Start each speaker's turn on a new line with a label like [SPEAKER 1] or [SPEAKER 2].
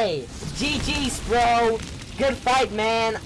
[SPEAKER 1] Gg, GG's, bro! Good fight, man!